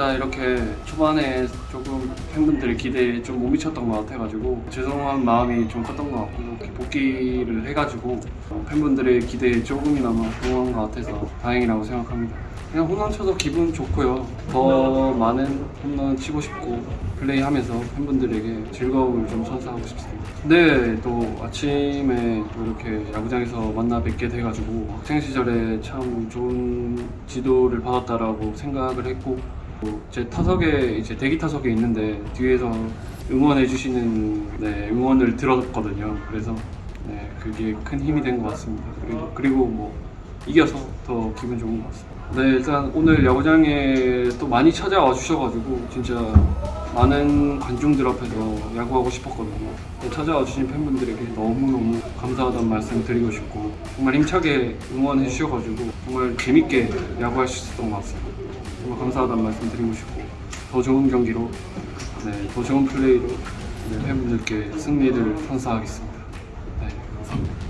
제가 이렇게 초반에 조금 팬분들의 기대에 좀 못 미쳤던 것 같아가지고 죄송한 마음이 좀 컸던 것 같고 이렇게 복귀를 해가지고 어, 팬분들의 기대에 조금이나마 응한 것 같아서 다행이라고 생각합니다. 그냥 홈런 쳐서 기분 좋고요. 더 많은 홈런 치고 싶고 플레이하면서 팬분들에게 즐거움을 좀 선사하고 싶습니다. 네, 또 아침에 또 이렇게 야구장에서 만나 뵙게 돼가지고 학생 시절에 참 좋은 지도를 받았다라고 생각을 했고 또 제 타석에 이제 대기 타석에 있는데 뒤에서 응원해 주시는 네, 응원을 들었거든요. 그래서 네, 그게 큰 힘이 된 것 같습니다. 그리고, 그리고 뭐 이겨서 더 기분 좋은 것 같습니다. 네, 일단 오늘 야구장에 또 많이 찾아와 주셔가지고 진짜 많은 관중들 앞에서 야구하고 싶었거든요. 네, 찾아와 주신 팬분들에게 너무너무 감사하다는 말씀 드리고 싶고 정말 힘차게 응원해 주셔가지고 정말 재밌게 야구할 수 있었던 것 같습니다. 정말 감사하다는 말씀 드리고 싶고 더 좋은 경기로 네, 더 좋은 플레이로 네, 팬분들께 승리를 선사하겠습니다. 네, 감사합니다.